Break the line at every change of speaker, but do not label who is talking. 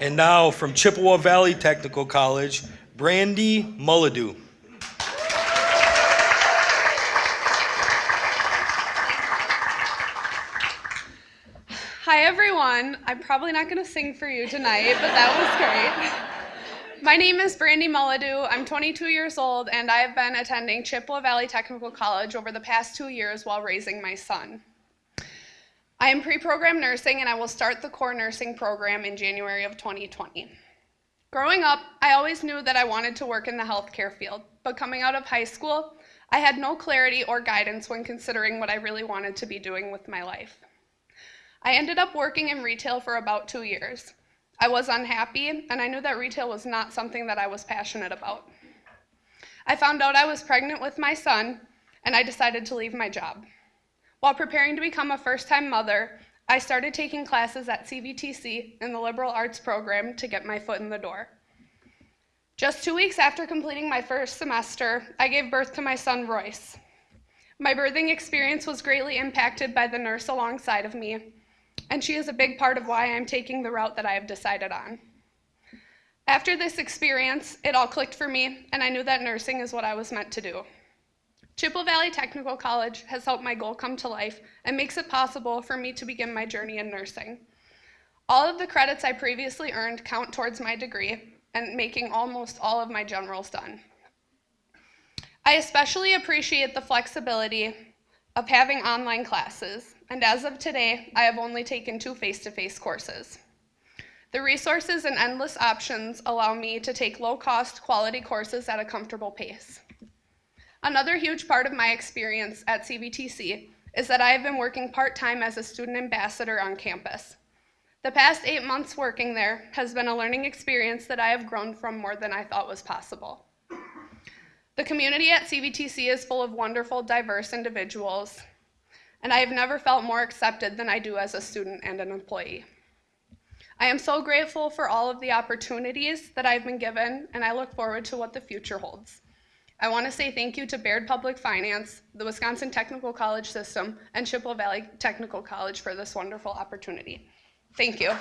And now from Chippewa Valley Technical College, Brandy Mulladoo.
Hi, everyone. I'm probably not going to sing for you tonight, but that was great. My name is Brandy Mulladoo. I'm 22 years old, and I have been attending Chippewa Valley Technical College over the past two years while raising my son. I am pre-programmed nursing, and I will start the core nursing program in January of 2020. Growing up, I always knew that I wanted to work in the healthcare field, but coming out of high school, I had no clarity or guidance when considering what I really wanted to be doing with my life. I ended up working in retail for about two years. I was unhappy, and I knew that retail was not something that I was passionate about. I found out I was pregnant with my son, and I decided to leave my job. While preparing to become a first time mother, I started taking classes at CVTC in the liberal arts program to get my foot in the door. Just two weeks after completing my first semester, I gave birth to my son, Royce. My birthing experience was greatly impacted by the nurse alongside of me, and she is a big part of why I'm taking the route that I have decided on. After this experience, it all clicked for me, and I knew that nursing is what I was meant to do. Chippewa Valley Technical College has helped my goal come to life and makes it possible for me to begin my journey in nursing. All of the credits I previously earned count towards my degree and making almost all of my generals done. I especially appreciate the flexibility of having online classes, and as of today, I have only taken two face-to-face -face courses. The resources and endless options allow me to take low-cost, quality courses at a comfortable pace. Another huge part of my experience at CVTC is that I have been working part-time as a student ambassador on campus. The past eight months working there has been a learning experience that I have grown from more than I thought was possible. The community at CVTC is full of wonderful, diverse individuals, and I have never felt more accepted than I do as a student and an employee. I am so grateful for all of the opportunities that I've been given, and I look forward to what the future holds. I want to say thank you to Baird Public Finance, the Wisconsin Technical College System, and Chippewa Valley Technical College for this wonderful opportunity. Thank you.